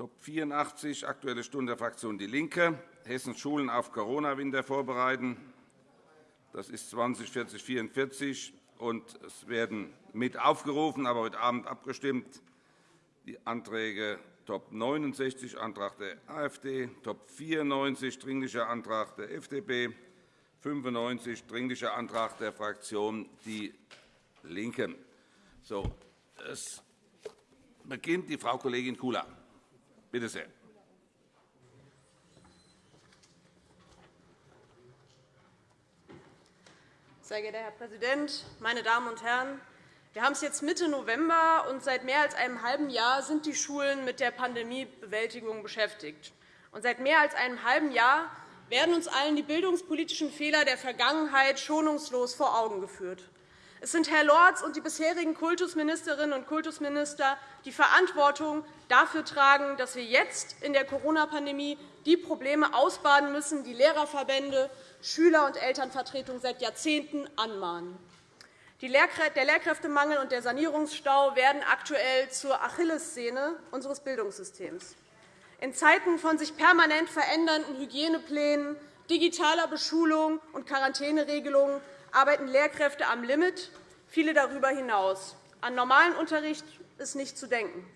Top 84, Aktuelle Stunde der Fraktion DIE LINKE, Hessen Schulen auf Corona-Winter vorbereiten. Das ist 204044 und es werden mit aufgerufen, aber heute Abend abgestimmt. Die Anträge Top 69, Antrag der AfD, Top 94, Dringlicher Antrag der FDP, 95, Dringlicher Antrag der Fraktion DIE LINKE. So, es beginnt die Frau Kollegin Kula. Bitte sehr. Sehr geehrter Herr Präsident, meine Damen und Herren! Wir haben es jetzt Mitte November, und seit mehr als einem halben Jahr sind die Schulen mit der Pandemiebewältigung beschäftigt. Und seit mehr als einem halben Jahr werden uns allen die bildungspolitischen Fehler der Vergangenheit schonungslos vor Augen geführt. Es sind Herr Lorz und die bisherigen Kultusministerinnen und Kultusminister, die Verantwortung dafür tragen, dass wir jetzt in der Corona-Pandemie die Probleme ausbaden müssen, die Lehrerverbände, Schüler- und Elternvertretungen seit Jahrzehnten anmahnen. Der Lehrkräftemangel und der Sanierungsstau werden aktuell zur Achillessehne unseres Bildungssystems. In Zeiten von sich permanent verändernden Hygieneplänen, digitaler Beschulung und Quarantäneregelungen arbeiten Lehrkräfte am Limit, viele darüber hinaus. An normalen Unterricht ist nicht zu denken.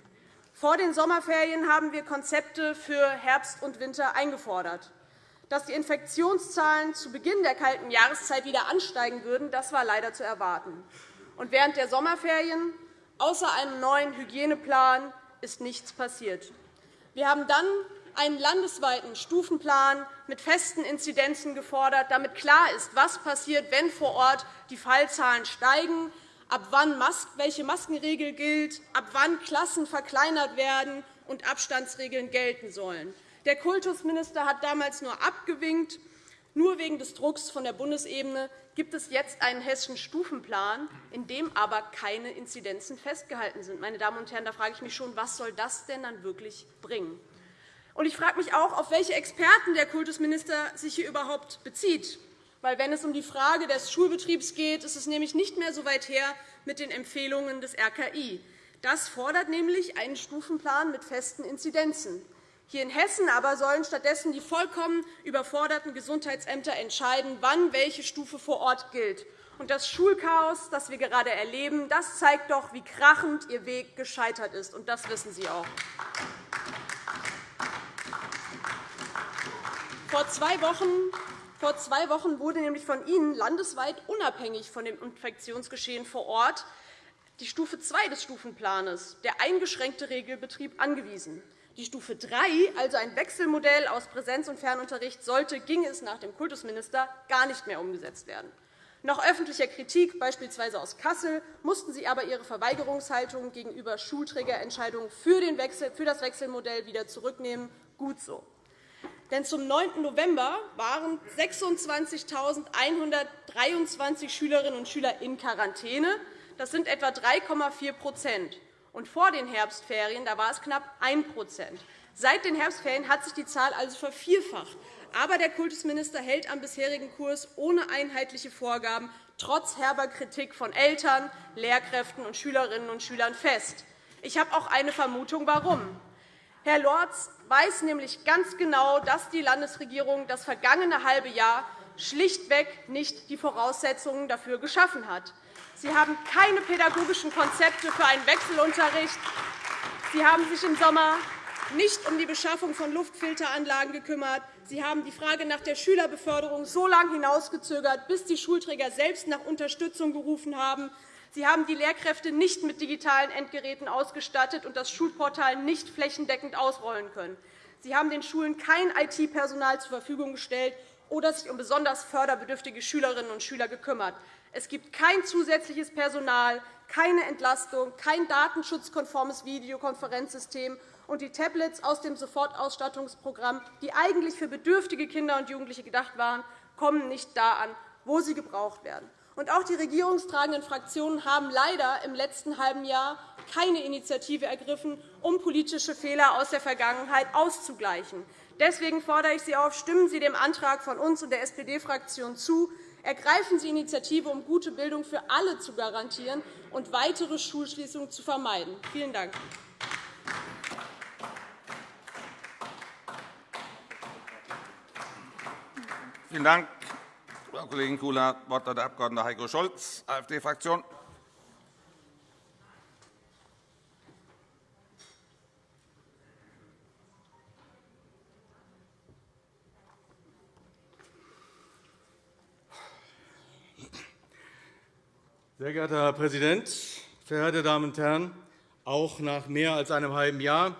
Vor den Sommerferien haben wir Konzepte für Herbst und Winter eingefordert. Dass die Infektionszahlen zu Beginn der kalten Jahreszeit wieder ansteigen würden, das war leider zu erwarten. Und während der Sommerferien, außer einem neuen Hygieneplan, ist nichts passiert. Wir haben dann einen landesweiten Stufenplan mit festen Inzidenzen gefordert, damit klar ist, was passiert, wenn vor Ort die Fallzahlen steigen, ab wann welche Maskenregel gilt, ab wann Klassen verkleinert werden und Abstandsregeln gelten sollen. Der Kultusminister hat damals nur abgewinkt. Nur wegen des Drucks von der Bundesebene gibt es jetzt einen hessischen Stufenplan, in dem aber keine Inzidenzen festgehalten sind. Meine Damen und Herren, da frage ich mich schon, was soll das denn dann wirklich bringen? Und ich frage mich auch, auf welche Experten der Kultusminister sich hier überhaupt bezieht. Weil, wenn es um die Frage des Schulbetriebs geht, ist es nämlich nicht mehr so weit her mit den Empfehlungen des RKI. Das fordert nämlich einen Stufenplan mit festen Inzidenzen. Hier in Hessen aber sollen stattdessen die vollkommen überforderten Gesundheitsämter entscheiden, wann welche Stufe vor Ort gilt. Und das Schulchaos, das wir gerade erleben, das zeigt doch, wie krachend Ihr Weg gescheitert ist. Und das wissen Sie auch. Vor zwei Wochen vor zwei Wochen wurde nämlich von Ihnen landesweit unabhängig von dem Infektionsgeschehen vor Ort die Stufe 2 des Stufenplans, der eingeschränkte Regelbetrieb, angewiesen. Die Stufe 3, also ein Wechselmodell aus Präsenz- und Fernunterricht, sollte, ging es nach dem Kultusminister, gar nicht mehr umgesetzt werden. Nach öffentlicher Kritik, beispielsweise aus Kassel, mussten Sie aber Ihre Verweigerungshaltung gegenüber Schulträgerentscheidungen für das Wechselmodell wieder zurücknehmen. Gut so. Denn zum 9. November waren 26.123 Schülerinnen und Schüler in Quarantäne. Das sind etwa 3,4% und vor den Herbstferien da war es knapp 1% Seit den Herbstferien hat sich die Zahl also vervierfacht. Aber der Kultusminister hält am bisherigen Kurs ohne einheitliche Vorgaben trotz herber Kritik von Eltern, Lehrkräften und Schülerinnen und Schülern fest. Ich habe auch eine Vermutung, warum. Herr Lorz weiß nämlich ganz genau, dass die Landesregierung das vergangene halbe Jahr schlichtweg nicht die Voraussetzungen dafür geschaffen hat. Sie haben keine pädagogischen Konzepte für einen Wechselunterricht. Sie haben sich im Sommer nicht um die Beschaffung von Luftfilteranlagen gekümmert. Sie haben die Frage nach der Schülerbeförderung so lange hinausgezögert, bis die Schulträger selbst nach Unterstützung gerufen haben. Sie haben die Lehrkräfte nicht mit digitalen Endgeräten ausgestattet und das Schulportal nicht flächendeckend ausrollen können. Sie haben den Schulen kein IT-Personal zur Verfügung gestellt oder sich um besonders förderbedürftige Schülerinnen und Schüler gekümmert. Es gibt kein zusätzliches Personal, keine Entlastung, kein datenschutzkonformes Videokonferenzsystem und die Tablets aus dem Sofortausstattungsprogramm, die eigentlich für bedürftige Kinder und Jugendliche gedacht waren, kommen nicht da an, wo sie gebraucht werden. Und auch die regierungstragenden Fraktionen haben leider im letzten halben Jahr keine Initiative ergriffen, um politische Fehler aus der Vergangenheit auszugleichen. Deswegen fordere ich Sie auf, stimmen Sie dem Antrag von uns und der SPD-Fraktion zu. Ergreifen Sie Initiative, um gute Bildung für alle zu garantieren und weitere Schulschließungen zu vermeiden. – Vielen Dank. Vielen Dank, Frau Kollegin Kula. Das Wort hat der Abg. Heiko Scholz, AfD-Fraktion. Sehr geehrter Herr Präsident, verehrte Damen und Herren! Auch nach mehr als einem halben Jahr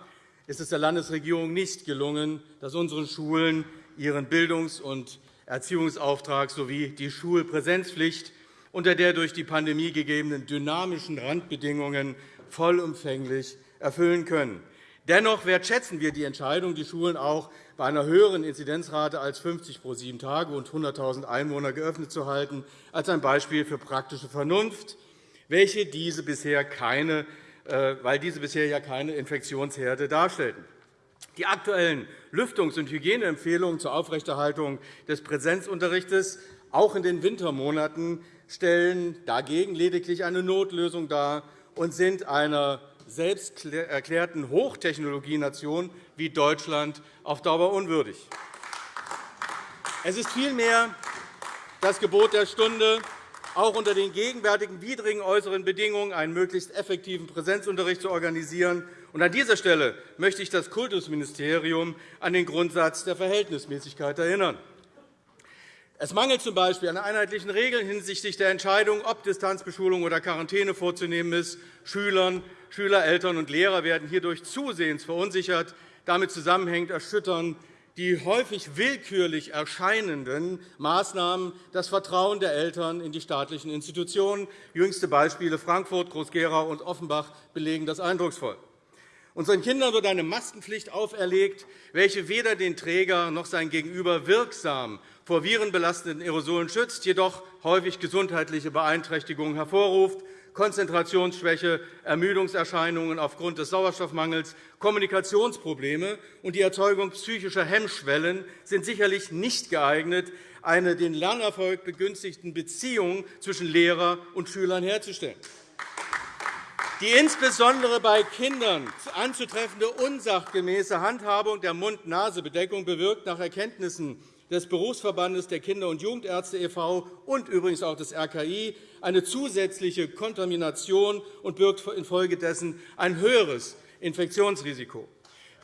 ist es der Landesregierung nicht gelungen, dass unsere Schulen ihren Bildungs- und Erziehungsauftrag sowie die Schulpräsenzpflicht unter der durch die Pandemie gegebenen dynamischen Randbedingungen vollumfänglich erfüllen können. Dennoch wertschätzen wir die Entscheidung, die Schulen auch bei einer höheren Inzidenzrate als 50 pro sieben Tage und 100.000 Einwohner geöffnet zu halten, als ein Beispiel für praktische Vernunft, welche diese bisher keine, äh, weil diese bisher ja keine Infektionsherde darstellten. Die aktuellen Lüftungs- und Hygieneempfehlungen zur Aufrechterhaltung des Präsenzunterrichts auch in den Wintermonaten stellen dagegen lediglich eine Notlösung dar und sind einer selbst erklärten Hochtechnologienation wie Deutschland auf Dauer unwürdig. Es ist vielmehr das Gebot der Stunde, auch unter den gegenwärtigen widrigen äußeren Bedingungen einen möglichst effektiven Präsenzunterricht zu organisieren. An dieser Stelle möchte ich das Kultusministerium an den Grundsatz der Verhältnismäßigkeit erinnern. Es mangelt z. B. an einheitlichen Regeln hinsichtlich der Entscheidung, ob Distanzbeschulung oder Quarantäne vorzunehmen ist. Schülern, Schüler, Eltern und Lehrer werden hierdurch zusehends verunsichert. Damit zusammenhängt erschüttern die häufig willkürlich erscheinenden Maßnahmen das Vertrauen der Eltern in die staatlichen Institutionen. Jüngste Beispiele Frankfurt, Groß-Gerau und Offenbach belegen das eindrucksvoll. Unseren Kindern wird eine Maskenpflicht auferlegt, welche weder den Träger noch sein Gegenüber wirksam vor virenbelastenden Aerosolen schützt, jedoch häufig gesundheitliche Beeinträchtigungen hervorruft. Konzentrationsschwäche, Ermüdungserscheinungen aufgrund des Sauerstoffmangels, Kommunikationsprobleme und die Erzeugung psychischer Hemmschwellen sind sicherlich nicht geeignet, eine den Lernerfolg begünstigten Beziehung zwischen Lehrer und Schülern herzustellen. Die insbesondere bei Kindern anzutreffende unsachgemäße Handhabung der Mund-Nase-Bedeckung bewirkt nach Erkenntnissen des Berufsverbandes der Kinder- und Jugendärzte e.V. und übrigens auch des RKI eine zusätzliche Kontamination und birgt infolgedessen ein höheres Infektionsrisiko.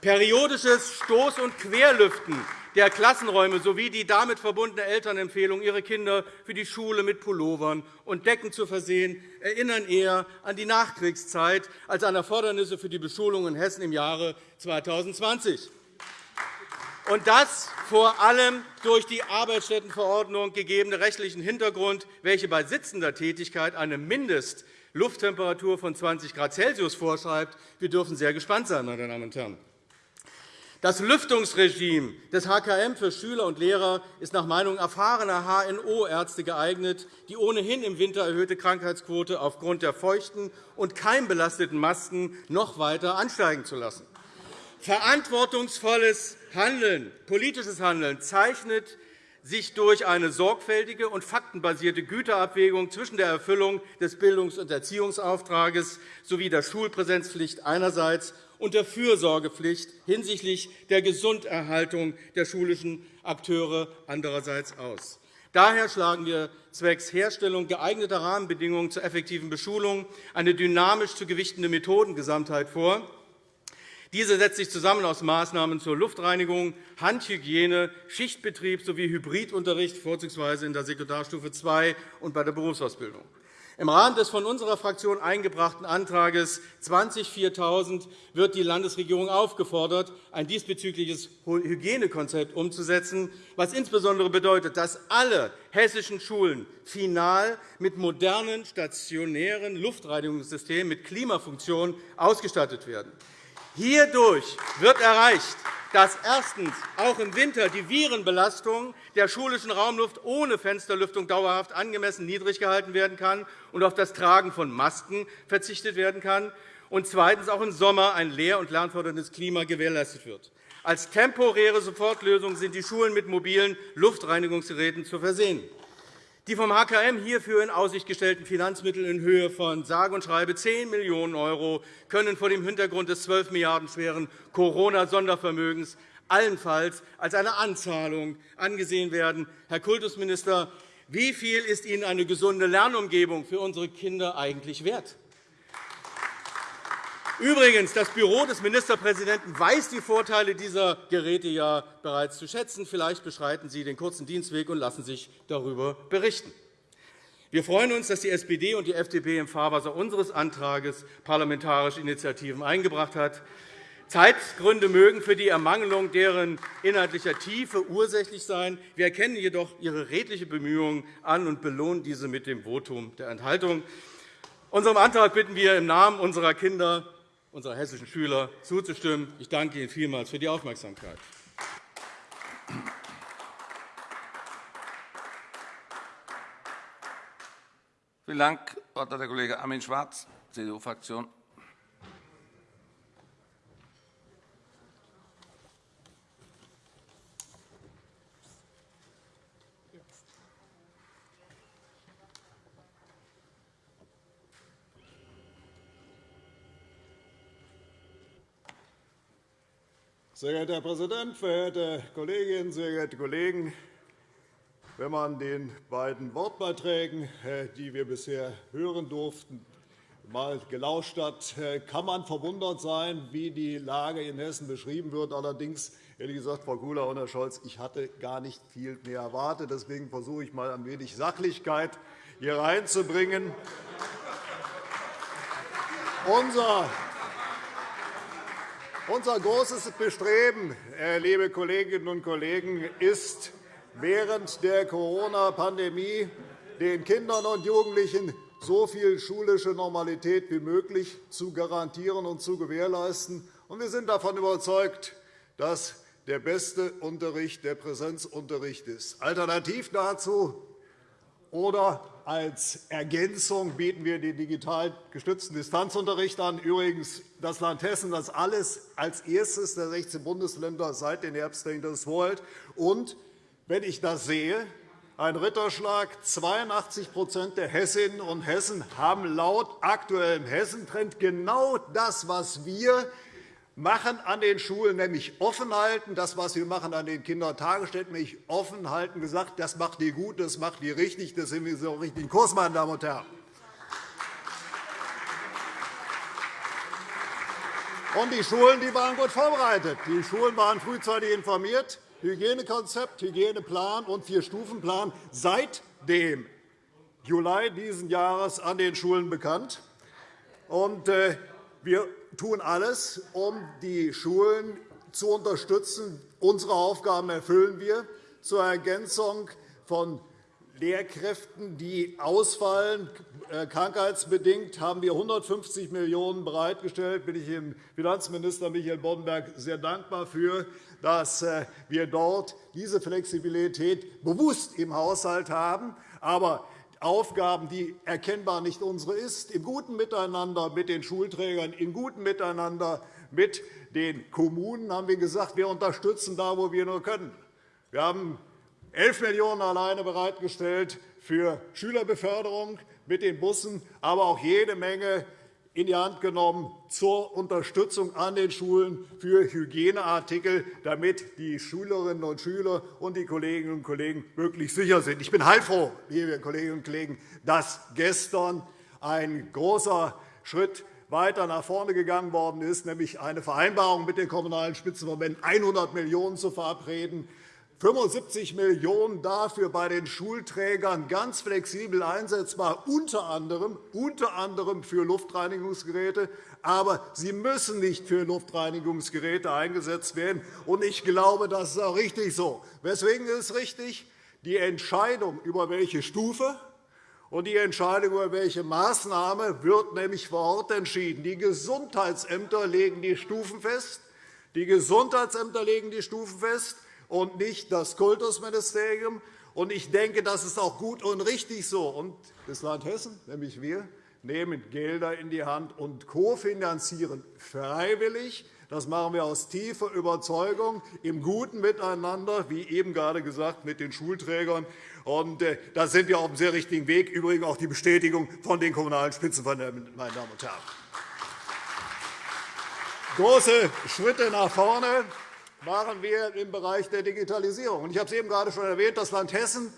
Periodisches Stoß- und Querlüften der Klassenräume sowie die damit verbundene Elternempfehlung, ihre Kinder für die Schule mit Pullovern und Decken zu versehen, erinnern eher an die Nachkriegszeit als an Erfordernisse für die Beschulung in Hessen im Jahre 2020 und das vor allem durch die Arbeitsstättenverordnung gegebene rechtlichen Hintergrund, welche bei sitzender Tätigkeit eine Mindestlufttemperatur von 20 Grad Celsius vorschreibt. Wir dürfen sehr gespannt sein, meine Damen und Herren. Das Lüftungsregime des HKM für Schüler und Lehrer ist nach Meinung erfahrener HNO-Ärzte geeignet, die ohnehin im Winter erhöhte Krankheitsquote aufgrund der feuchten und keimbelasteten Masken noch weiter ansteigen zu lassen. Verantwortungsvolles Handeln, politisches Handeln zeichnet sich durch eine sorgfältige und faktenbasierte Güterabwägung zwischen der Erfüllung des Bildungs- und Erziehungsauftrags sowie der Schulpräsenzpflicht einerseits und der Fürsorgepflicht hinsichtlich der Gesunderhaltung der schulischen Akteure andererseits aus. Daher schlagen wir zwecks Herstellung geeigneter Rahmenbedingungen zur effektiven Beschulung eine dynamisch zu gewichtende Methodengesamtheit vor, diese setzt sich zusammen aus Maßnahmen zur Luftreinigung, Handhygiene, Schichtbetrieb sowie Hybridunterricht, vorzugsweise in der Sekundarstufe II und bei der Berufsausbildung. Im Rahmen des von unserer Fraktion eingebrachten Antrags 204000 wird die Landesregierung aufgefordert, ein diesbezügliches Hygienekonzept umzusetzen, was insbesondere bedeutet, dass alle hessischen Schulen final mit modernen stationären Luftreinigungssystemen mit Klimafunktion ausgestattet werden. Hierdurch wird erreicht, dass erstens auch im Winter die Virenbelastung der schulischen Raumluft ohne Fensterlüftung dauerhaft angemessen niedrig gehalten werden kann und auf das Tragen von Masken verzichtet werden kann, und zweitens auch im Sommer ein lehr- und lernförderndes Klima gewährleistet wird. Als temporäre Sofortlösung sind die Schulen mit mobilen Luftreinigungsgeräten zu versehen. Die vom HKM hierfür in Aussicht gestellten Finanzmittel in Höhe von sage und schreibe 10 Millionen € können vor dem Hintergrund des 12 Milliarden schweren Corona-Sondervermögens allenfalls als eine Anzahlung angesehen werden. Herr Kultusminister, wie viel ist Ihnen eine gesunde Lernumgebung für unsere Kinder eigentlich wert? Übrigens, das Büro des Ministerpräsidenten weiß die Vorteile dieser Geräte ja bereits zu schätzen. Vielleicht beschreiten Sie den kurzen Dienstweg und lassen sich darüber berichten. Wir freuen uns, dass die SPD und die FDP im Fahrwasser unseres Antrags parlamentarische Initiativen eingebracht hat. Zeitgründe mögen für die Ermangelung deren inhaltlicher Tiefe ursächlich sein. Wir erkennen jedoch Ihre redliche Bemühungen an und belohnen diese mit dem Votum der Enthaltung. Unserem Antrag bitten wir im Namen unserer Kinder unserer hessischen Schüler zuzustimmen. Ich danke Ihnen vielmals für die Aufmerksamkeit. Vielen Dank, der Kollege Armin Schwarz, CDU-Fraktion. Sehr geehrter Herr Präsident, verehrte Kolleginnen, sehr geehrte Kollegen! Wenn man den beiden Wortbeiträgen, äh, die wir bisher hören durften, mal gelauscht hat, äh, kann man verwundert sein, wie die Lage in Hessen beschrieben wird. Allerdings, ehrlich gesagt, Frau Kula und Herr Scholz, ich hatte gar nicht viel mehr erwartet. Deswegen versuche ich, mal ein wenig Sachlichkeit hier reinzubringen. Unser unser großes Bestreben, äh, liebe Kolleginnen und Kollegen, ist, während der Corona-Pandemie den Kindern und Jugendlichen so viel schulische Normalität wie möglich zu garantieren und zu gewährleisten. Wir sind davon überzeugt, dass der beste Unterricht der Präsenzunterricht ist. Alternativ dazu oder als Ergänzung bieten wir den digital gestützten Distanzunterricht an. Übrigens das Land Hessen, das alles als erstes der 16 Bundesländer seit den Herbstferien das vorhält. Und wenn ich das sehe, ein Ritterschlag. 82% der Hessinnen und Hessen haben laut aktuellem Hessentrend genau das, was wir machen an den Schulen, nämlich offen halten, das, was wir machen an den Kindertagesstätten, nämlich offen halten, gesagt, das macht ihr gut, das macht ihr richtig, das sind wir so richtigen Kurs, meine Damen und Herren. Und die Schulen die waren gut vorbereitet. Die Schulen waren frühzeitig informiert. Hygienekonzept, Hygieneplan und Vier-Stufen-Plan seit dem Juli dieses Jahres an den Schulen bekannt. Und äh, wir tun alles, um die Schulen zu unterstützen. Unsere Aufgaben erfüllen wir zur Ergänzung von Lehrkräften, die ausfallen. Äh, krankheitsbedingt haben wir 150 Millionen € bereitgestellt. Da bin ich dem Finanzminister Michael Boddenberg sehr dankbar für, dass äh, wir dort diese Flexibilität bewusst im Haushalt haben. Aber Aufgaben, die erkennbar nicht unsere ist, im guten Miteinander mit den Schulträgern, im guten Miteinander mit den Kommunen haben wir gesagt, wir unterstützen da, wo wir nur können. Wir haben 11 Millionen € alleine bereitgestellt für Schülerbeförderung mit den Bussen, aber auch jede Menge in die Hand genommen zur Unterstützung an den Schulen für Hygieneartikel, damit die Schülerinnen und Schüler und die Kolleginnen und Kollegen wirklich sicher sind. Ich bin heilfroh, liebe Kolleginnen und Kollegen, dass gestern ein großer Schritt weiter nach vorne gegangen worden ist, nämlich eine Vereinbarung mit den Kommunalen Spitzenverbänden, 100 Millionen € zu verabreden, 75 Millionen € dafür bei den Schulträgern ganz flexibel einsetzbar, unter anderem, unter anderem für Luftreinigungsgeräte. Aber sie müssen nicht für Luftreinigungsgeräte eingesetzt werden. Ich glaube, das ist auch richtig so. Weswegen ist es richtig? Die Entscheidung, über welche Stufe und die Entscheidung, über welche Maßnahme wird nämlich vor Ort entschieden. Die Gesundheitsämter legen die Stufen fest. Die Gesundheitsämter legen die Stufen fest und nicht das Kultusministerium. Ich denke, das ist auch gut und richtig so. Das Land Hessen, nämlich wir, nehmen Gelder in die Hand und kofinanzieren freiwillig Das machen wir aus tiefer Überzeugung, im guten Miteinander, wie eben gerade gesagt, mit den Schulträgern. Und, äh, da sind wir auf einem sehr richtigen Weg. Übrigens auch die Bestätigung von den Kommunalen Spitzenverbänden, meine Damen und Herren. Große Schritte nach vorne machen wir im Bereich der Digitalisierung. Ich habe es eben gerade schon erwähnt. Das Land Hessen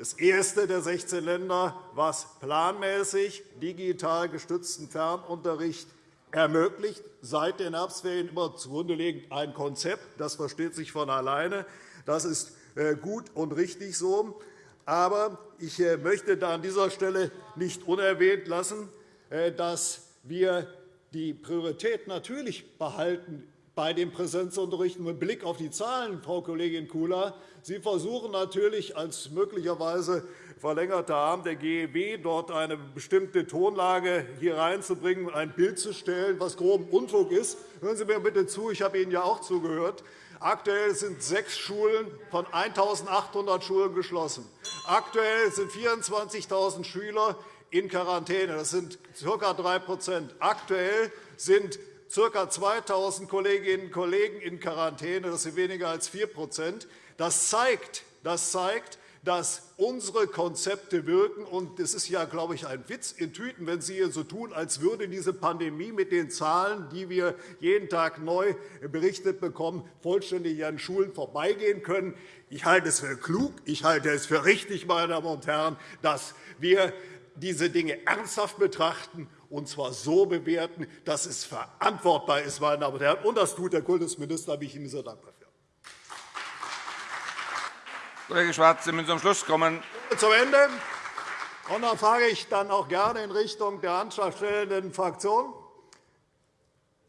das erste der 16 Länder, was planmäßig digital gestützten Fernunterricht ermöglicht, seit den Herbstferien immer zugrunde liegend ein Konzept. Das versteht sich von alleine. Das ist äh, gut und richtig so. Aber ich äh, möchte da an dieser Stelle nicht unerwähnt lassen, äh, dass wir die Priorität natürlich behalten bei dem Präsenzunterricht mit Blick auf die Zahlen, Frau Kollegin Kula. Sie versuchen natürlich als möglicherweise verlängerter Arm der GEW dort eine bestimmte Tonlage hier reinzubringen, ein Bild zu stellen, was groben Unfug ist. Hören Sie mir bitte zu, ich habe Ihnen ja auch zugehört. Aktuell sind sechs Schulen von 1.800 Schulen geschlossen. Aktuell sind 24.000 Schüler in Quarantäne. Das sind ca. 3 Aktuell sind ca. 2.000 Kolleginnen und Kollegen in Quarantäne. Das sind weniger als 4 Das zeigt, das zeigt dass unsere Konzepte wirken. Und es ist ja, glaube ich, ein Witz in Tüten, wenn Sie hier so tun, als würde diese Pandemie mit den Zahlen, die wir jeden Tag neu berichtet bekommen, vollständig an Schulen vorbeigehen können. Ich halte es für klug, ich halte es für richtig, meine Damen und Herren, dass wir diese Dinge ernsthaft betrachten und zwar so bewerten, dass es verantwortbar ist. Meine Damen und Herren. Und das tut der Kultusminister. Da bin ich Ihnen sehr dankbar für. Kollege Schwarz, Sie müssen zum Schluss kommen. Zum Ende. Und dann frage ich dann auch gerne in Richtung der antragstellenden Fraktion.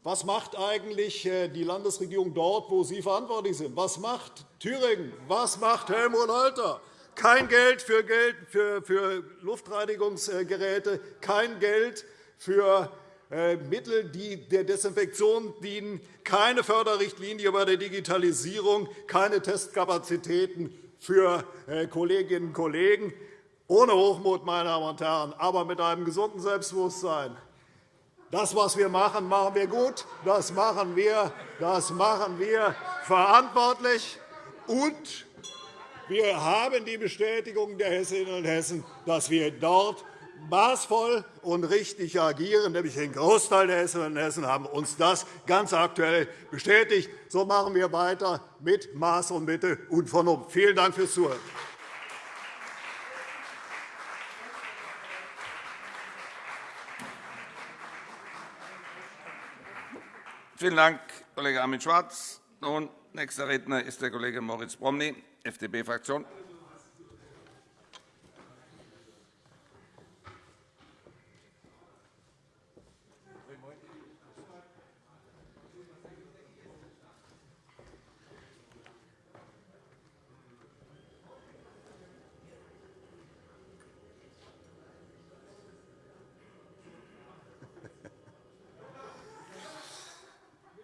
Was macht eigentlich äh, die Landesregierung dort, wo Sie verantwortlich sind? Was macht Thüringen? Was macht Helmut Holter? Kein Geld für, Geld für Luftreinigungsgeräte, kein Geld für äh, Mittel, die der Desinfektion dienen, keine Förderrichtlinie bei der Digitalisierung, keine Testkapazitäten für äh, Kolleginnen und Kollegen. Ohne Hochmut, meine Damen und Herren, aber mit einem gesunden Selbstbewusstsein. Das, was wir machen, machen wir gut. Das machen wir, das machen wir verantwortlich. Und wir haben die Bestätigung der Hessinnen und Hessen, dass wir dort maßvoll und richtig agieren, nämlich den Großteil der Hessinnen und Hessen haben uns das ganz aktuell bestätigt. So machen wir weiter mit Maß und Mitte und Vernunft. Vielen Dank fürs Zuhören. Vielen Dank, Kollege Armin Schwarz. Nun, nächster Redner ist der Kollege Moritz Promny, FDP-Fraktion.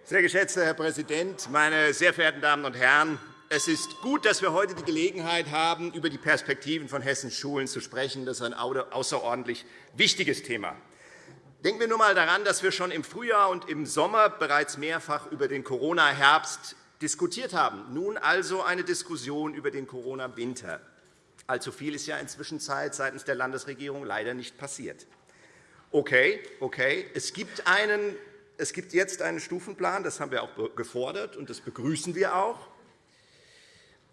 Sehr geschätzter Herr Präsident, meine sehr verehrten Damen und Herren! Es ist gut, dass wir heute die Gelegenheit haben, über die Perspektiven von Hessens Schulen zu sprechen. Das ist ein außerordentlich wichtiges Thema. Denken wir nur einmal daran, dass wir schon im Frühjahr und im Sommer bereits mehrfach über den Corona-Herbst diskutiert haben. Nun also eine Diskussion über den Corona-Winter. Allzu viel ist ja inzwischen seitens der Landesregierung leider nicht passiert. Okay, okay. Es gibt einen es gibt jetzt einen Stufenplan, das haben wir auch gefordert, und das begrüßen wir auch.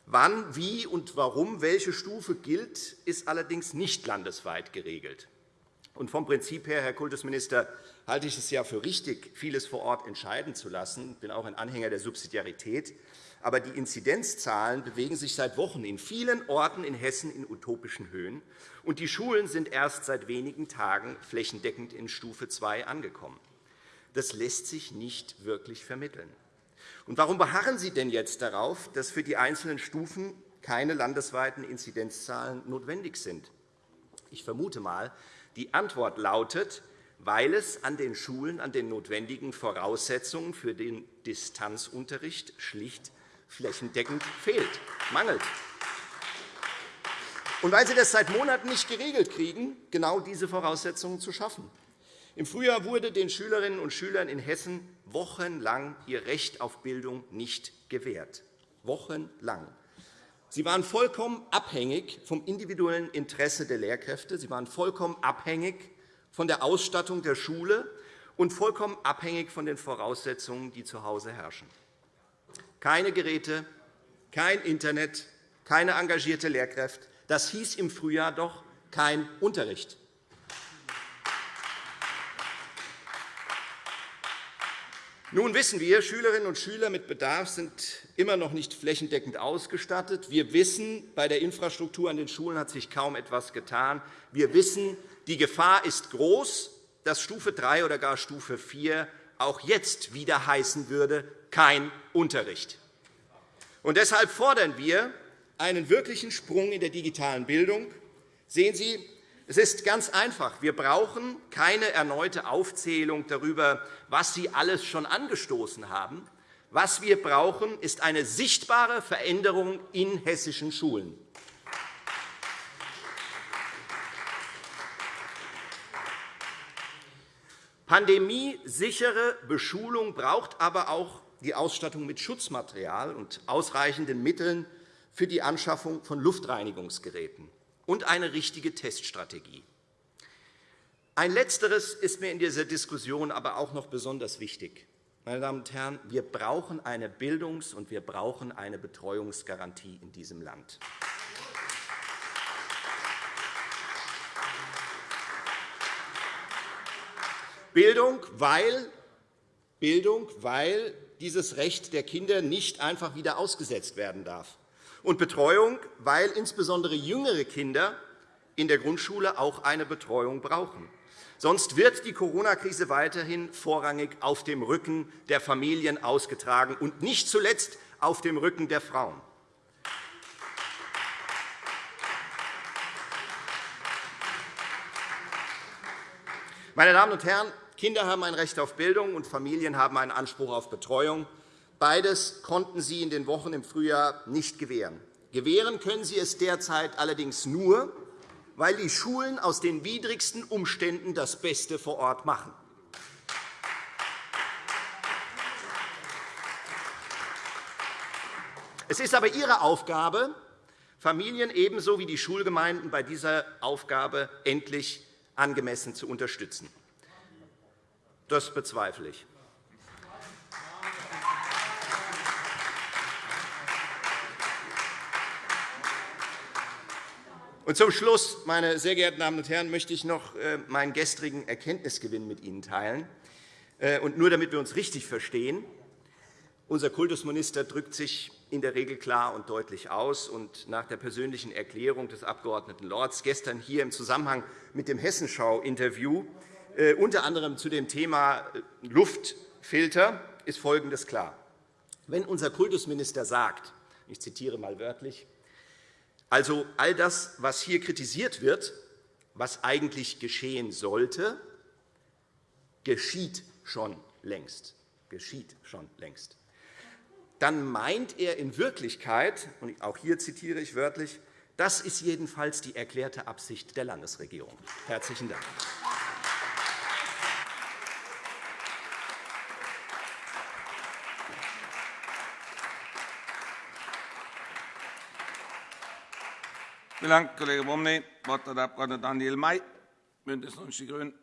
Wann, wie und warum welche Stufe gilt, ist allerdings nicht landesweit geregelt. Und vom Prinzip her, Herr Kultusminister, halte ich es ja für richtig, vieles vor Ort entscheiden zu lassen. Ich bin auch ein Anhänger der Subsidiarität. Aber die Inzidenzzahlen bewegen sich seit Wochen in vielen Orten in Hessen in utopischen Höhen, und die Schulen sind erst seit wenigen Tagen flächendeckend in Stufe 2 angekommen das lässt sich nicht wirklich vermitteln. Und warum beharren Sie denn jetzt darauf, dass für die einzelnen Stufen keine landesweiten Inzidenzzahlen notwendig sind? Ich vermute einmal, die Antwort lautet, weil es an den Schulen an den notwendigen Voraussetzungen für den Distanzunterricht schlicht flächendeckend fehlt, mangelt. Und weil Sie das seit Monaten nicht geregelt kriegen, genau diese Voraussetzungen zu schaffen. Im Frühjahr wurde den Schülerinnen und Schülern in Hessen wochenlang ihr Recht auf Bildung nicht gewährt. Wochenlang. Sie waren vollkommen abhängig vom individuellen Interesse der Lehrkräfte. Sie waren vollkommen abhängig von der Ausstattung der Schule und vollkommen abhängig von den Voraussetzungen, die zu Hause herrschen. Keine Geräte, kein Internet, keine engagierte Lehrkräfte. Das hieß im Frühjahr doch kein Unterricht. Nun wissen wir, Schülerinnen und Schüler mit Bedarf sind immer noch nicht flächendeckend ausgestattet. Wir wissen, bei der Infrastruktur an den Schulen hat sich kaum etwas getan. Wir wissen, die Gefahr ist groß, dass Stufe 3 oder gar Stufe 4 auch jetzt wieder heißen würde, kein Unterricht. Und deshalb fordern wir einen wirklichen Sprung in der digitalen Bildung. Sehen Sie, es ist ganz einfach. Wir brauchen keine erneute Aufzählung darüber, was Sie alles schon angestoßen haben. Was wir brauchen, ist eine sichtbare Veränderung in hessischen Schulen. Pandemiesichere Beschulung braucht aber auch die Ausstattung mit Schutzmaterial und ausreichenden Mitteln für die Anschaffung von Luftreinigungsgeräten und eine richtige Teststrategie. Ein Letzteres ist mir in dieser Diskussion aber auch noch besonders wichtig. Meine Damen und Herren, wir brauchen eine Bildungs- und wir brauchen eine Betreuungsgarantie in diesem Land. Bildung, weil, Bildung, weil dieses Recht der Kinder nicht einfach wieder ausgesetzt werden darf und Betreuung, weil insbesondere jüngere Kinder in der Grundschule auch eine Betreuung brauchen. Sonst wird die Corona-Krise weiterhin vorrangig auf dem Rücken der Familien ausgetragen und nicht zuletzt auf dem Rücken der Frauen. Meine Damen und Herren, Kinder haben ein Recht auf Bildung, und Familien haben einen Anspruch auf Betreuung. Beides konnten Sie in den Wochen im Frühjahr nicht gewähren. Gewähren können Sie es derzeit allerdings nur, weil die Schulen aus den widrigsten Umständen das Beste vor Ort machen. Es ist aber Ihre Aufgabe, Familien ebenso wie die Schulgemeinden bei dieser Aufgabe endlich angemessen zu unterstützen. Das bezweifle ich. Und zum Schluss, meine sehr geehrten Damen und Herren, möchte ich noch äh, meinen gestrigen Erkenntnisgewinn mit Ihnen teilen. Äh, und nur damit wir uns richtig verstehen. Unser Kultusminister drückt sich in der Regel klar und deutlich aus. Und nach der persönlichen Erklärung des Abg. Lorz gestern hier im Zusammenhang mit dem Hessenschau-Interview, äh, unter anderem zu dem Thema Luftfilter, ist Folgendes klar. Wenn unser Kultusminister sagt, ich zitiere einmal wörtlich, also all das, was hier kritisiert wird, was eigentlich geschehen sollte, geschieht schon längst. Geschieht schon längst. Dann meint er in Wirklichkeit, und auch hier zitiere ich wörtlich, das ist jedenfalls die erklärte Absicht der Landesregierung. Herzlichen Dank. Vielen Dank, Kollege Bumney. Das Wort hat der Abg. Daniel May, BÜNDNIS 90 die GRÜNEN.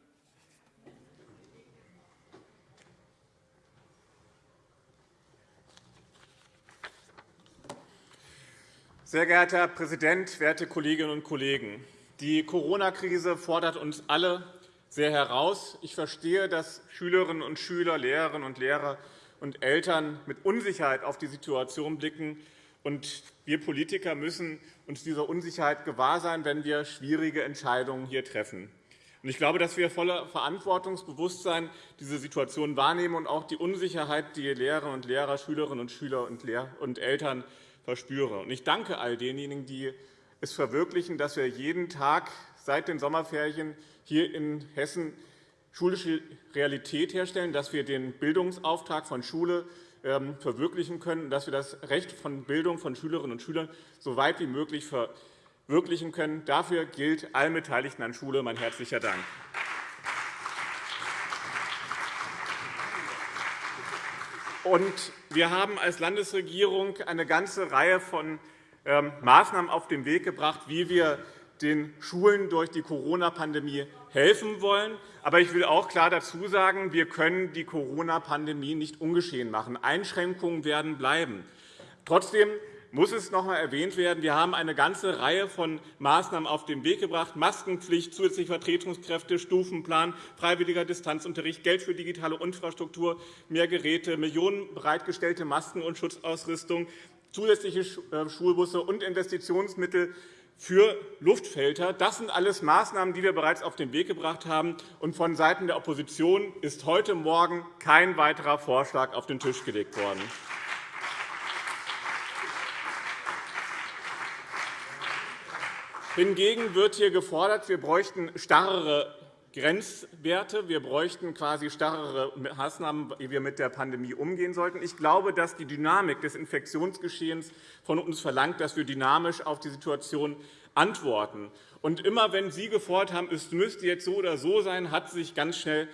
Sehr geehrter Herr Präsident, werte Kolleginnen und Kollegen! Die Corona-Krise fordert uns alle sehr heraus. Ich verstehe, dass Schülerinnen und Schüler, Lehrerinnen und Lehrer und Eltern mit Unsicherheit auf die Situation blicken. Und wir Politiker müssen uns dieser Unsicherheit gewahr sein, wenn wir schwierige Entscheidungen hier treffen. Ich glaube, dass wir voller Verantwortungsbewusstsein diese Situation wahrnehmen und auch die Unsicherheit, die Lehrerinnen und Lehrer, Schülerinnen und Schüler und Eltern verspüren. Ich danke all denjenigen, die es verwirklichen, dass wir jeden Tag seit den Sommerferien hier in Hessen schulische Realität herstellen, dass wir den Bildungsauftrag von Schule ähm, verwirklichen können, dass wir das Recht von Bildung von Schülerinnen und Schülern so weit wie möglich verwirklichen können. Dafür gilt allen Beteiligten an Schule mein herzlicher Dank. Wir haben als Landesregierung eine ganze Reihe von ähm, Maßnahmen auf den Weg gebracht, wie wir den Schulen durch die Corona-Pandemie helfen wollen. Aber ich will auch klar dazu sagen, wir können die Corona-Pandemie nicht ungeschehen machen. Einschränkungen werden bleiben. Trotzdem muss es noch einmal erwähnt werden, wir haben eine ganze Reihe von Maßnahmen auf den Weg gebracht. Maskenpflicht, zusätzliche Vertretungskräfte, Stufenplan, freiwilliger Distanzunterricht, Geld für digitale Infrastruktur, mehr Geräte, Millionen bereitgestellte Masken und Schutzausrüstung, zusätzliche äh, Schulbusse und Investitionsmittel für Luftfilter. Das sind alles Maßnahmen, die wir bereits auf den Weg gebracht haben. Und von Seiten der Opposition ist heute Morgen kein weiterer Vorschlag auf den Tisch gelegt worden. Hingegen wird hier gefordert, wir bräuchten starrere Grenzwerte. Wir bräuchten quasi starrere Maßnahmen, wie wir mit der Pandemie umgehen sollten. Ich glaube, dass die Dynamik des Infektionsgeschehens von uns verlangt, dass wir dynamisch auf die Situation antworten. Und immer wenn Sie gefordert haben, es müsste jetzt so oder so sein, hat sich ganz schnell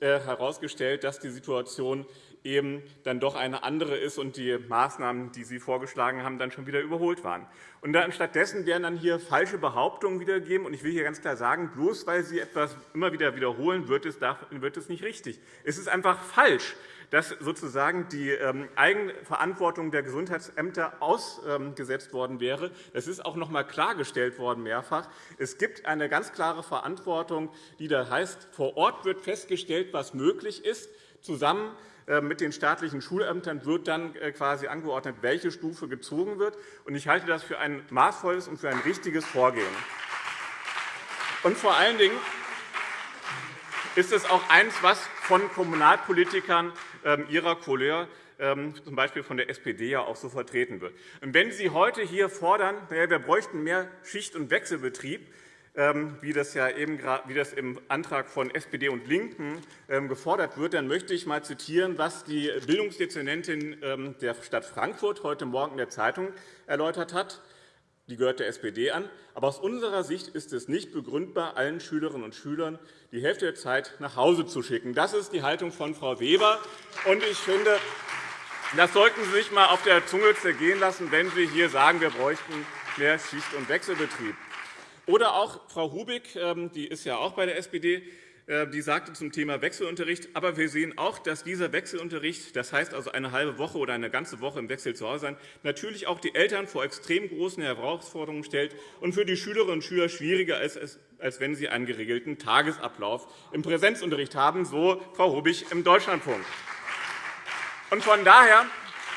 äh, herausgestellt, dass die Situation eben dann doch eine andere ist und die Maßnahmen, die Sie vorgeschlagen haben, dann schon wieder überholt waren. Und dann stattdessen werden dann hier falsche Behauptungen wiedergegeben. Und ich will hier ganz klar sagen, bloß weil Sie etwas immer wieder wiederholen, wird es, nicht richtig. Es ist einfach falsch, dass sozusagen die ähm, Eigenverantwortung der Gesundheitsämter ausgesetzt worden wäre. Das ist auch noch einmal klargestellt worden mehrfach. Es gibt eine ganz klare Verantwortung, die da heißt, vor Ort wird festgestellt, was möglich ist, zusammen mit den staatlichen Schulämtern wird dann äh, quasi angeordnet, welche Stufe gezogen wird. Ich halte das für ein maßvolles und für ein richtiges Vorgehen. Und vor allen Dingen ist es auch eines, was von Kommunalpolitikern ähm, ihrer Couleur ähm, z. B. von der SPD ja auch so vertreten wird. wenn Sie heute hier fordern, wir bräuchten mehr Schicht- und Wechselbetrieb, wie das, ja eben, wie das im Antrag von SPD und LINKEN ähm, gefordert wird, dann möchte ich einmal zitieren, was die Bildungsdezernentin ähm, der Stadt Frankfurt heute Morgen in der Zeitung erläutert hat. Die gehört der SPD an. Aber aus unserer Sicht ist es nicht begründbar, allen Schülerinnen und Schülern die Hälfte der Zeit nach Hause zu schicken. Das ist die Haltung von Frau Weber. Und ich finde, das sollten Sie sich einmal auf der Zunge zergehen lassen, wenn Sie hier sagen, wir bräuchten mehr Schicht- und Wechselbetrieb. Oder auch Frau Hubig, ähm, die ist ja auch bei der SPD, äh, die sagte zum Thema Wechselunterricht, aber wir sehen auch, dass dieser Wechselunterricht, das heißt also eine halbe Woche oder eine ganze Woche im Wechsel zu Hause sein, natürlich auch die Eltern vor extrem großen Herausforderungen stellt und für die Schülerinnen und Schüler schwieriger ist, als wenn sie einen geregelten Tagesablauf im Präsenzunterricht haben, so Frau Hubig im Deutschlandfunk. Von daher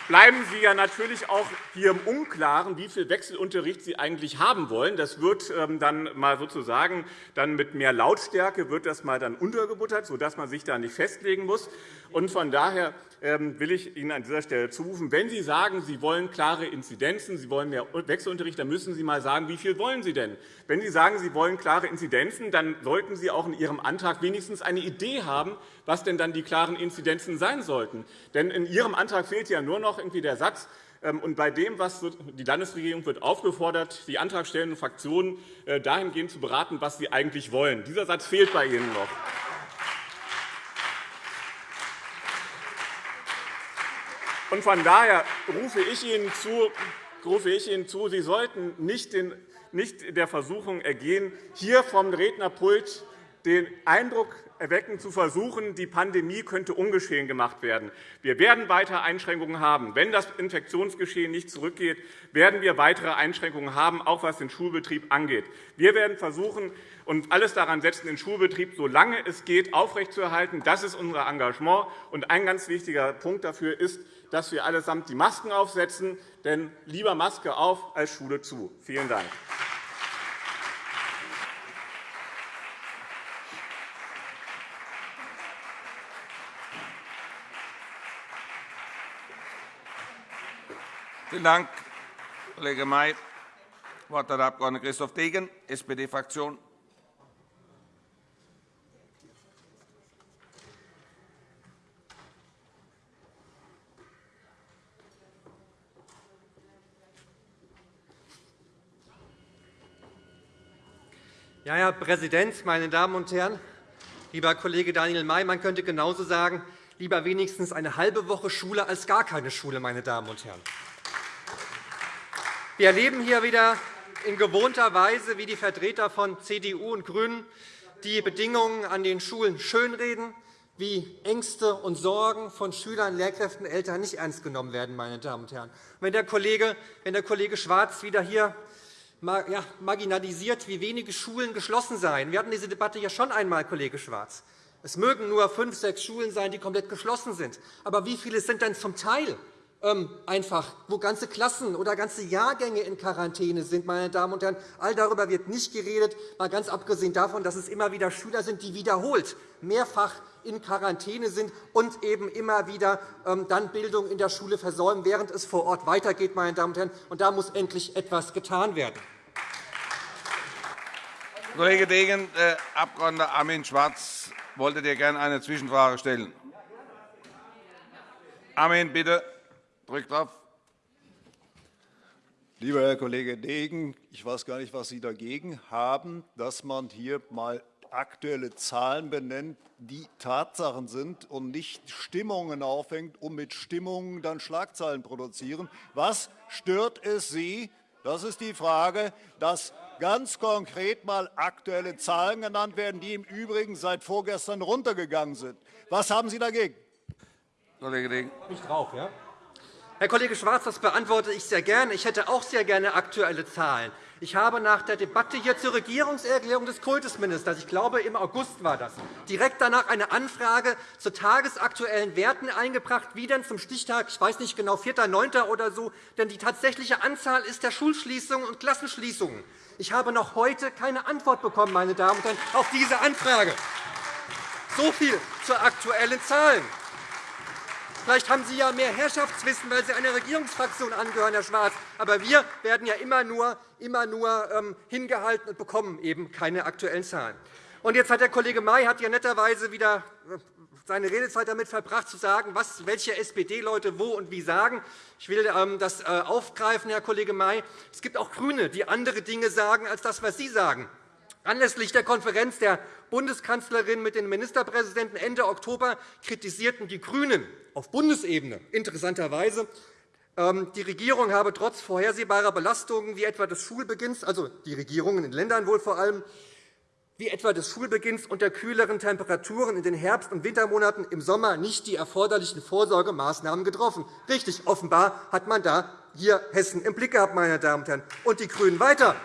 bleiben Sie ja natürlich auch hier im Unklaren, wie viel Wechselunterricht Sie eigentlich haben wollen. Das wird ähm, dann mal sozusagen dann mit mehr Lautstärke wird das mal dann untergebuttert, sodass man sich da nicht festlegen muss. Und von daher ähm, will ich Ihnen an dieser Stelle zurufen, wenn Sie sagen, Sie wollen klare Inzidenzen, Sie wollen mehr Wechselunterricht, dann müssen Sie einmal sagen, wie viel wollen Sie denn? Wenn Sie sagen, Sie wollen klare Inzidenzen, dann sollten Sie auch in Ihrem Antrag wenigstens eine Idee haben, was denn dann die klaren Inzidenzen sein sollten. Denn in Ihrem Antrag fehlt ja nur noch irgendwie der Satz, ähm, und bei dem, was die Landesregierung wird aufgefordert, die antragstellenden Fraktionen äh, dahingehend zu beraten, was sie eigentlich wollen. Dieser Satz fehlt bei Ihnen noch. Und von daher rufe ich Ihnen zu, rufe ich Ihnen zu Sie sollten nicht, den, nicht der Versuchung ergehen, hier vom Rednerpult den Eindruck erwecken, zu versuchen, die Pandemie könnte ungeschehen gemacht werden. Wir werden weiter Einschränkungen haben. Wenn das Infektionsgeschehen nicht zurückgeht, werden wir weitere Einschränkungen haben, auch was den Schulbetrieb angeht. Wir werden versuchen und alles daran setzen, den Schulbetrieb, solange es geht, aufrechtzuerhalten. Das ist unser Engagement. Und ein ganz wichtiger Punkt dafür ist, dass wir allesamt die Masken aufsetzen. Denn lieber Maske auf als Schule zu. Vielen Dank. Vielen Dank, Kollege May. Das Wort hat der Abg. Christoph Degen, SPD-Fraktion. Ja, Herr Präsident, meine Damen und Herren! Lieber Kollege Daniel May, man könnte genauso sagen, Lieber wenigstens eine halbe Woche Schule als gar keine Schule, meine Damen und Herren. Wir erleben hier wieder in gewohnter Weise, wie die Vertreter von CDU und GRÜNEN die Bedingungen an den Schulen schönreden, wie Ängste und Sorgen von Schülern, Lehrkräften, Eltern nicht ernst genommen werden. Meine Damen und Herren. Wenn der Kollege, wenn der Kollege Schwarz wieder hier marginalisiert, wie wenige Schulen geschlossen seien. Wir hatten diese Debatte ja schon einmal, Kollege Schwarz. Es mögen nur fünf, sechs Schulen sein, die komplett geschlossen sind. Aber wie viele sind denn zum Teil einfach, wo ganze Klassen oder ganze Jahrgänge in Quarantäne sind, meine Damen und Herren. All darüber wird nicht geredet, mal ganz abgesehen davon, dass es immer wieder Schüler sind, die wiederholt mehrfach in Quarantäne sind und eben immer wieder ähm, dann Bildung in der Schule versäumen, während es vor Ort weitergeht. Meine Damen und Herren. Und da muss endlich etwas getan werden. Kollege Degen, äh, Abg. Armin Schwarz wollte dir gerne eine Zwischenfrage stellen. Armin, bitte. Drück drauf. Lieber Herr Kollege Degen, ich weiß gar nicht, was Sie dagegen haben, dass man hier einmal aktuelle Zahlen benennt, die Tatsachen sind und nicht Stimmungen aufhängt, um mit Stimmungen dann Schlagzeilen produzieren. Was stört es Sie, das ist die Frage, dass ganz konkret einmal aktuelle Zahlen genannt werden, die im Übrigen seit vorgestern runtergegangen sind? Was haben Sie dagegen? Kollege Degen. Nicht drauf, ja? Herr Kollege Schwarz, das beantworte ich sehr gerne. Ich hätte auch sehr gerne aktuelle Zahlen. Ich habe nach der Debatte hier zur Regierungserklärung des Kultusministers, ich glaube, im August war das, direkt danach eine Anfrage zu tagesaktuellen Werten eingebracht, wie denn zum Stichtag, ich weiß nicht genau, 4.9. oder so, denn die tatsächliche Anzahl ist der Schulschließungen und Klassenschließungen. Ich habe noch heute keine Antwort bekommen, meine Damen und Herren, auf diese Anfrage. So viel zu aktuellen Zahlen. Vielleicht haben Sie ja mehr Herrschaftswissen, weil Sie einer Regierungsfraktion angehören, Herr Schwarz. Aber wir werden ja immer nur, immer nur ähm, hingehalten und bekommen eben keine aktuellen Zahlen. Und jetzt hat der Kollege May hat ja netterweise wieder äh, seine Redezeit damit verbracht, zu sagen, was welche SPD-Leute wo und wie sagen. Ich will ähm, das äh, aufgreifen, Herr Kollege May. Es gibt auch GRÜNE, die andere Dinge sagen als das, was Sie sagen. Anlässlich der Konferenz der Bundeskanzlerin mit den Ministerpräsidenten Ende Oktober kritisierten die GRÜNEN auf Bundesebene interessanterweise, ähm, die Regierung habe trotz vorhersehbarer Belastungen wie etwa des Schulbeginns, also die Regierungen in Ländern wohl vor allem, wie etwa des Schulbeginns und der kühleren Temperaturen in den Herbst- und Wintermonaten im Sommer nicht die erforderlichen Vorsorgemaßnahmen getroffen. Richtig, offenbar hat man da hier Hessen im Blick gehabt, meine Damen und Herren. Und die GRÜNEN weiter.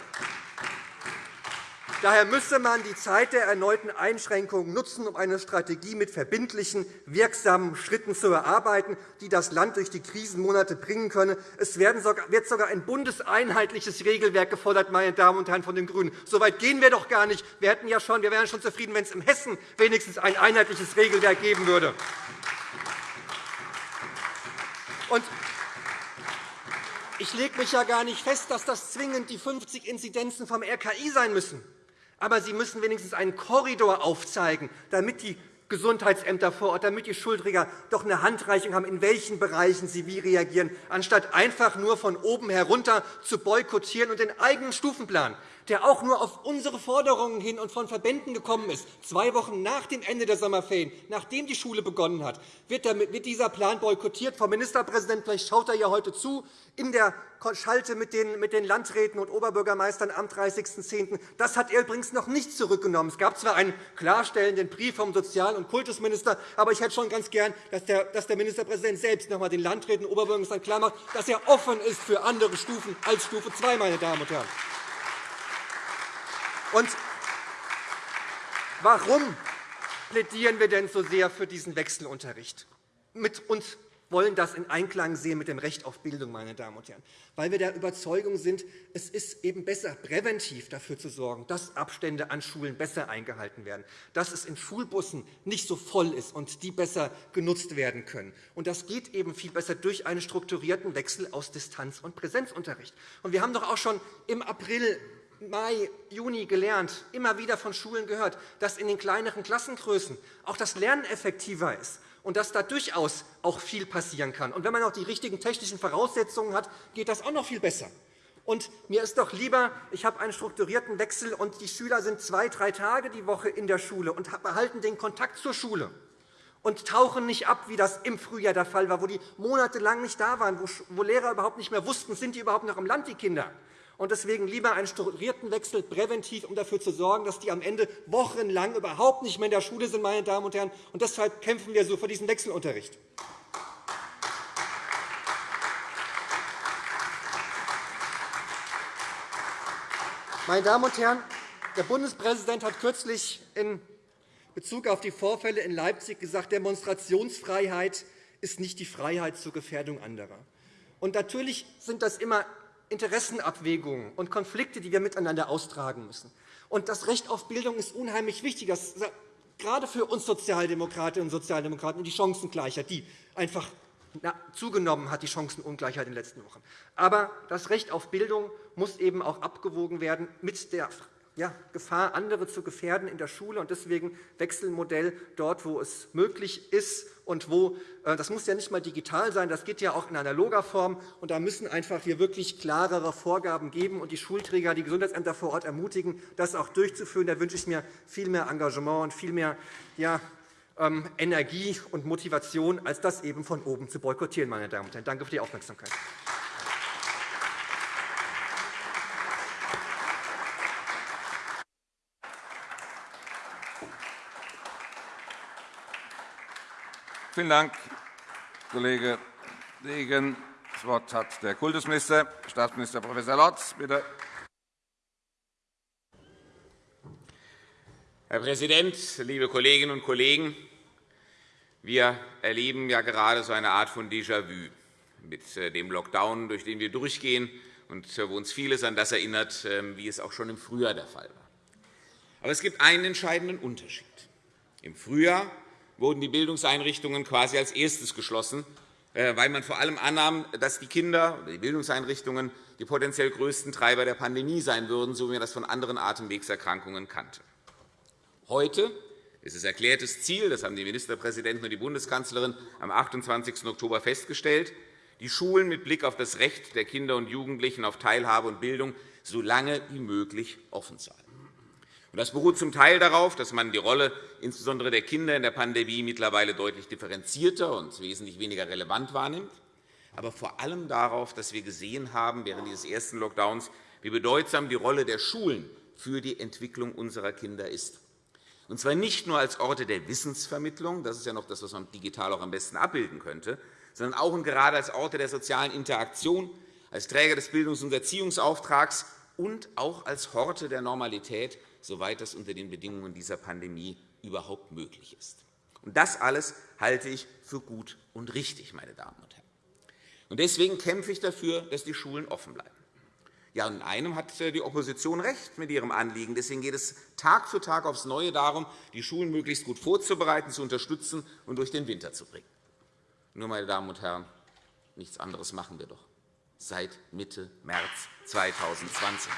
Daher müsse man die Zeit der erneuten Einschränkungen nutzen, um eine Strategie mit verbindlichen, wirksamen Schritten zu erarbeiten, die das Land durch die Krisenmonate bringen könne. Es wird sogar ein bundeseinheitliches Regelwerk gefordert, meine Damen und Herren von den GRÜNEN. So weit gehen wir doch gar nicht. Wir, hätten ja schon, wir wären schon zufrieden, wenn es in Hessen wenigstens ein einheitliches Regelwerk geben würde. ich lege mich ja gar nicht fest, dass das zwingend die 50 Inzidenzen vom RKI sein müssen. Aber Sie müssen wenigstens einen Korridor aufzeigen, damit die Gesundheitsämter vor Ort, damit die Schulträger doch eine Handreichung haben, in welchen Bereichen sie wie reagieren, anstatt einfach nur von oben herunter zu boykottieren und den eigenen Stufenplan der auch nur auf unsere Forderungen hin und von Verbänden gekommen ist, zwei Wochen nach dem Ende der Sommerferien, nachdem die Schule begonnen hat, wird dieser Plan boykottiert. Frau Ministerpräsident, vielleicht schaut er ja heute zu, in der Schalte mit den Landräten und Oberbürgermeistern am 30.10. Das hat er übrigens noch nicht zurückgenommen. Es gab zwar einen klarstellenden Brief vom Sozial- und Kultusminister, aber ich hätte schon ganz gern, dass der Ministerpräsident selbst noch einmal den Landräten und Oberbürgermeistern klarmacht, dass er offen ist für andere Stufen als Stufe 2. Meine Damen und Herren. Und warum plädieren wir denn so sehr für diesen Wechselunterricht? Mit uns wollen das in Einklang sehen mit dem Recht auf Bildung, meine Damen und Herren, weil wir der Überzeugung sind, es ist eben besser, präventiv dafür zu sorgen, dass Abstände an Schulen besser eingehalten werden, dass es in Schulbussen nicht so voll ist und die besser genutzt werden können. Und das geht eben viel besser durch einen strukturierten Wechsel aus Distanz- und Präsenzunterricht. Und wir haben doch auch schon im April Mai, Juni gelernt, immer wieder von Schulen gehört, dass in den kleineren Klassengrößen auch das Lernen effektiver ist und dass da durchaus auch viel passieren kann. Und wenn man auch die richtigen technischen Voraussetzungen hat, geht das auch noch viel besser. Und mir ist doch lieber, ich habe einen strukturierten Wechsel und die Schüler sind zwei, drei Tage die Woche in der Schule und behalten den Kontakt zur Schule. und tauchen nicht ab, wie das im Frühjahr der Fall war, wo die monatelang nicht da waren, wo Lehrer überhaupt nicht mehr wussten, sind die überhaupt noch im Land, die Kinder. Und deswegen lieber einen strukturierten Wechsel präventiv, um dafür zu sorgen, dass die am Ende wochenlang überhaupt nicht mehr in der Schule sind. Meine Damen und Herren. Und deshalb kämpfen wir so für diesen Wechselunterricht. Meine Damen und Herren, der Bundespräsident hat kürzlich in Bezug auf die Vorfälle in Leipzig gesagt, Demonstrationsfreiheit ist nicht die Freiheit zur Gefährdung anderer. Und natürlich sind das immer Interessenabwägungen und Konflikte, die wir miteinander austragen müssen. Und das Recht auf Bildung ist unheimlich wichtig, das, gerade für uns Sozialdemokratinnen und Sozialdemokraten, und die Chancengleichheit, die einfach zugenommen hat, die Chancenungleichheit in den letzten Wochen. Aber das Recht auf Bildung muss eben auch abgewogen werden mit der ja, Gefahr, andere zu gefährden in der Schule. Und deswegen Wechselmodell dort, wo es möglich ist und wo äh, das muss ja nicht einmal digital sein, das geht ja auch in analoger Form. Und da müssen einfach hier wirklich klarere Vorgaben geben und die Schulträger, die Gesundheitsämter vor Ort ermutigen, das auch durchzuführen. Da wünsche ich mir viel mehr Engagement und viel mehr ja, ähm, Energie und Motivation, als das eben von oben zu boykottieren. Meine Damen und Herren. Danke für die Aufmerksamkeit. Vielen Dank, Kollege Degen. Das Wort hat der Kultusminister, Staatsminister Prof. Lorz. Bitte. Herr Präsident, liebe Kolleginnen und Kollegen! Wir erleben ja gerade so eine Art von Déjà-vu mit äh, dem Lockdown, durch den wir durchgehen und äh, wo uns vieles an das erinnert, ähm, wie es auch schon im Frühjahr der Fall war. Aber es gibt einen entscheidenden Unterschied. Im Frühjahr wurden die Bildungseinrichtungen quasi als erstes geschlossen, äh, weil man vor allem annahm, dass die Kinder oder die Bildungseinrichtungen die potenziell größten Treiber der Pandemie sein würden, so wie man das von anderen Atemwegserkrankungen kannte. Heute ist es erklärtes Ziel, das haben die Ministerpräsidenten und die Bundeskanzlerin am 28. Oktober festgestellt, die Schulen mit Blick auf das Recht der Kinder und Jugendlichen auf Teilhabe und Bildung so lange wie möglich offen zu halten. Das beruht zum Teil darauf, dass man die Rolle insbesondere der Kinder in der Pandemie mittlerweile deutlich differenzierter und wesentlich weniger relevant wahrnimmt, aber vor allem darauf, dass wir gesehen haben während dieses ersten Lockdowns, wie bedeutsam die Rolle der Schulen für die Entwicklung unserer Kinder ist. Und zwar nicht nur als Orte der Wissensvermittlung, das ist ja noch das, was man digital auch am besten abbilden könnte, sondern auch und gerade als Orte der sozialen Interaktion, als Träger des Bildungs- und Erziehungsauftrags und auch als Horte der Normalität soweit das unter den Bedingungen dieser Pandemie überhaupt möglich ist. Und das alles halte ich für gut und richtig, meine Damen und Herren. Und deswegen kämpfe ich dafür, dass die Schulen offen bleiben. Ja, in einem hat äh, die Opposition recht mit ihrem Anliegen. Deswegen geht es Tag für Tag aufs Neue darum, die Schulen möglichst gut vorzubereiten, zu unterstützen und durch den Winter zu bringen. Nur, meine Damen und Herren, nichts anderes machen wir doch seit Mitte März 2020.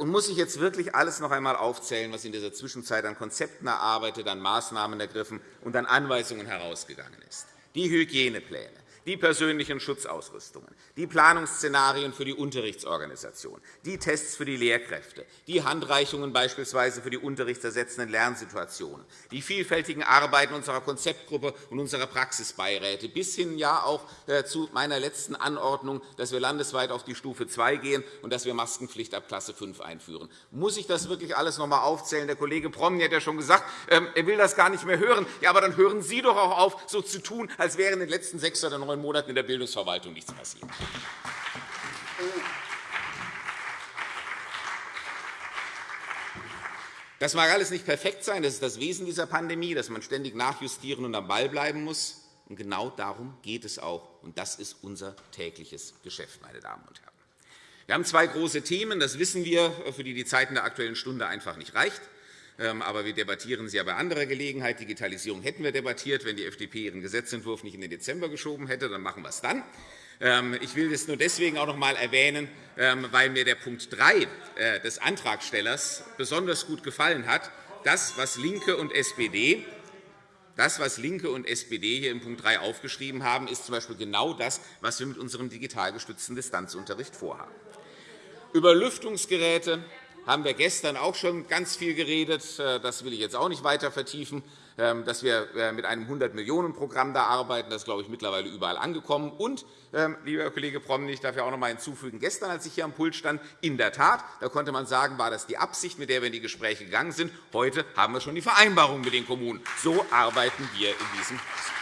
Und muss ich jetzt wirklich alles noch einmal aufzählen, was in dieser Zwischenzeit an Konzepten erarbeitet, an Maßnahmen ergriffen und an Anweisungen herausgegangen ist? Die Hygienepläne, die persönlichen Schutzausrüstungen, die Planungsszenarien für die Unterrichtsorganisation, die Tests für die Lehrkräfte, die Handreichungen beispielsweise für die unterrichtsersetzenden Lernsituationen, die vielfältigen Arbeiten unserer Konzeptgruppe und unserer Praxisbeiräte, bis hin ja auch äh, zu meiner letzten Anordnung, dass wir landesweit auf die Stufe 2 gehen und dass wir Maskenpflicht ab Klasse 5 einführen. Muss ich das wirklich alles noch einmal aufzählen? Der Kollege Promny hat ja schon gesagt, ähm, er will das gar nicht mehr hören. Ja, aber dann hören Sie doch auch auf, so zu tun, als wäre in den letzten sechs oder neun Monaten in der Bildungsverwaltung nichts passiert. Das mag alles nicht perfekt sein. Das ist das Wesen dieser Pandemie, dass man ständig nachjustieren und am Ball bleiben muss. Und genau darum geht es auch. Und das ist unser tägliches Geschäft, meine Damen und Herren. Wir haben zwei große Themen, das wissen wir, für die die Zeit in der Aktuellen Stunde einfach nicht reicht. Ähm, aber wir debattieren sie ja bei anderer Gelegenheit. Digitalisierung hätten wir debattiert, wenn die FDP ihren Gesetzentwurf nicht in den Dezember geschoben hätte. Dann machen wir es dann. Ähm, ich will das nur deswegen auch noch einmal erwähnen, ähm, weil mir der Punkt 3 äh, des Antragstellers besonders gut gefallen hat. Das, was LINKE und SPD das, was LINKE und SPD hier in Punkt 3 aufgeschrieben haben, ist z. B. genau das, was wir mit unserem digital gestützten Distanzunterricht vorhaben. Über Lüftungsgeräte haben wir gestern auch schon ganz viel geredet. Das will ich jetzt auch nicht weiter vertiefen. Ähm, dass wir äh, mit einem 100-Millionen-Programm da arbeiten. Das ist, glaube ich, mittlerweile überall angekommen. Und, ähm, lieber Kollege Promny, ich darf ja auch noch einmal hinzufügen, gestern, als ich hier am Pult stand, in der Tat, da konnte man sagen, war das die Absicht, mit der wir in die Gespräche gegangen sind. Heute haben wir schon die Vereinbarung mit den Kommunen. So arbeiten wir in diesem Haus.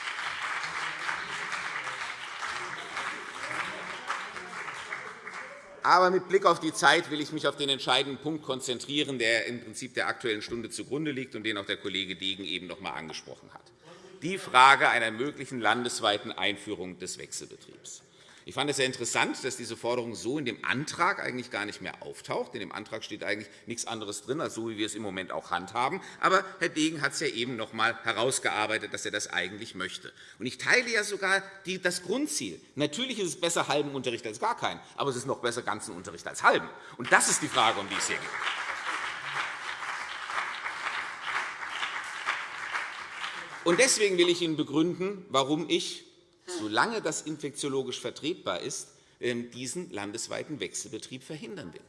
Aber mit Blick auf die Zeit will ich mich auf den entscheidenden Punkt konzentrieren, der im Prinzip der Aktuellen Stunde zugrunde liegt und den auch der Kollege Degen eben noch einmal angesprochen hat. Die Frage einer möglichen landesweiten Einführung des Wechselbetriebs. Ich fand es sehr interessant, dass diese Forderung so in dem Antrag eigentlich gar nicht mehr auftaucht. In dem Antrag steht eigentlich nichts anderes drin, als so, wie wir es im Moment auch handhaben. Aber Herr Degen hat es ja eben noch einmal herausgearbeitet, dass er das eigentlich möchte. Und ich teile ja sogar das Grundziel. Natürlich ist es besser halben Unterricht als gar keinen, aber es ist noch besser ganzen Unterricht als halben. Und das ist die Frage, um die es hier geht. Und deswegen will ich Ihnen begründen, warum ich solange das infektiologisch vertretbar ist, ähm, diesen landesweiten Wechselbetrieb verhindern will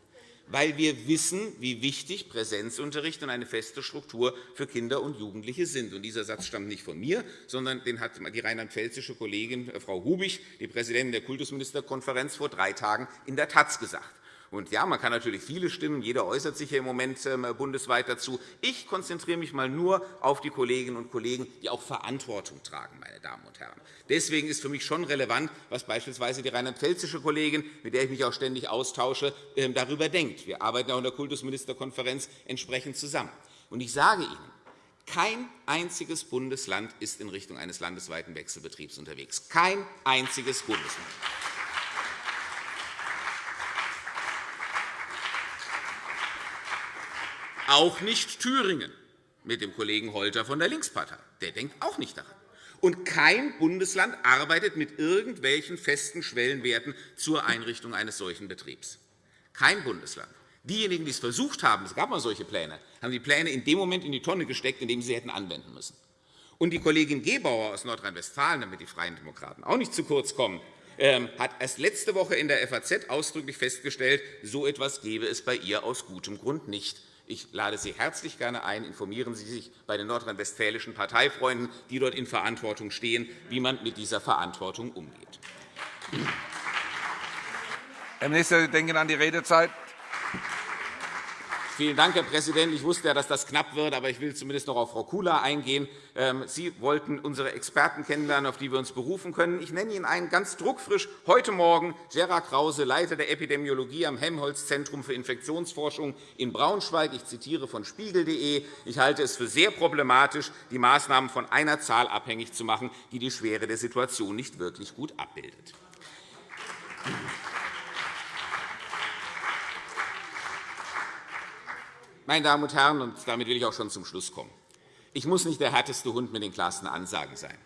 weil wir wissen, wie wichtig Präsenzunterricht und eine feste Struktur für Kinder und Jugendliche sind. Und dieser Satz stammt nicht von mir, sondern den hat die rheinland-pfälzische Kollegin äh, Frau Hubig, die Präsidentin der Kultusministerkonferenz, vor drei Tagen in der Taz gesagt. Und ja, man kann natürlich viele Stimmen, jeder äußert sich hier im Moment ähm, bundesweit dazu. Ich konzentriere mich einmal nur auf die Kolleginnen und Kollegen, die auch Verantwortung tragen, meine Damen und Herren. Deswegen ist für mich schon relevant, was beispielsweise die rheinland-pfälzische Kollegin, mit der ich mich auch ständig austausche, ähm, darüber denkt. Wir arbeiten auch in der Kultusministerkonferenz entsprechend zusammen. Und ich sage Ihnen, kein einziges Bundesland ist in Richtung eines landesweiten Wechselbetriebs unterwegs. Kein einziges Bundesland. Auch nicht Thüringen mit dem Kollegen Holter von der Linkspartei. Der denkt auch nicht daran. Und kein Bundesland arbeitet mit irgendwelchen festen Schwellenwerten zur Einrichtung eines solchen Betriebs. Kein Bundesland. Diejenigen, die es versucht haben, es gab mal solche Pläne, haben die Pläne in dem Moment in die Tonne gesteckt, in dem sie hätten anwenden müssen. Und die Kollegin Gebauer aus Nordrhein-Westfalen, damit die Freien Demokraten auch nicht zu kurz kommen, ähm, hat erst letzte Woche in der FAZ ausdrücklich festgestellt, so etwas gebe es bei ihr aus gutem Grund nicht. Ich lade Sie herzlich gerne ein. Informieren Sie sich bei den nordrhein-westfälischen Parteifreunden, die dort in Verantwortung stehen, wie man mit dieser Verantwortung umgeht. Herr Minister, Sie denken an die Redezeit. Vielen Dank, Herr Präsident. Ich wusste ja, dass das knapp wird, aber ich will zumindest noch auf Frau Kula eingehen. Ähm, Sie wollten unsere Experten kennenlernen, auf die wir uns berufen können. Ich nenne Ihnen einen ganz druckfrisch. Heute Morgen Gerhard Krause, Leiter der Epidemiologie am Helmholtz-Zentrum für Infektionsforschung in Braunschweig. Ich zitiere von spiegel.de. Ich halte es für sehr problematisch, die Maßnahmen von einer Zahl abhängig zu machen, die die Schwere der Situation nicht wirklich gut abbildet. Meine Damen und Herren, und damit will ich auch schon zum Schluss kommen. Ich muss nicht der härteste Hund mit den klarsten Ansagen sein.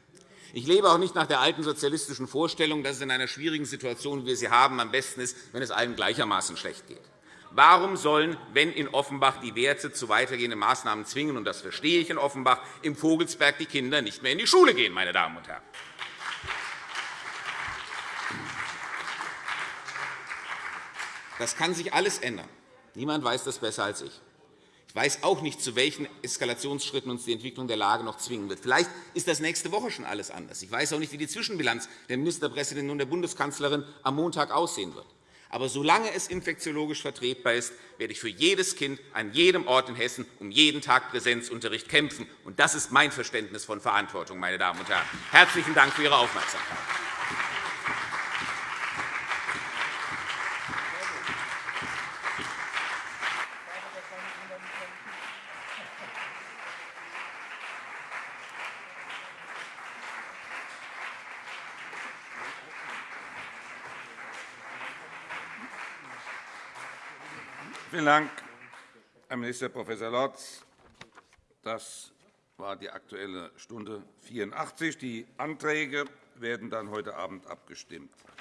Ich lebe auch nicht nach der alten sozialistischen Vorstellung, dass es in einer schwierigen Situation, wie wir sie haben, am besten ist, wenn es allen gleichermaßen schlecht geht. Warum sollen, wenn in Offenbach die Werte zu weitergehenden Maßnahmen zwingen, und das verstehe ich in Offenbach, im Vogelsberg die Kinder nicht mehr in die Schule gehen, meine Damen und Herren? Das kann sich alles ändern. Niemand weiß das besser als ich. Ich weiß auch nicht, zu welchen Eskalationsschritten uns die Entwicklung der Lage noch zwingen wird. Vielleicht ist das nächste Woche schon alles anders. Ich weiß auch nicht, wie die Zwischenbilanz der Ministerpräsidentin und der Bundeskanzlerin am Montag aussehen wird. Aber solange es infektiologisch vertretbar ist, werde ich für jedes Kind an jedem Ort in Hessen um jeden Tag Präsenzunterricht kämpfen. Das ist mein Verständnis von Verantwortung. Meine Damen und Herren. Herzlichen Dank für Ihre Aufmerksamkeit. Vielen Dank, Herr Minister Prof. Lorz. Das war die Aktuelle Stunde 84. Die Anträge werden dann heute Abend abgestimmt.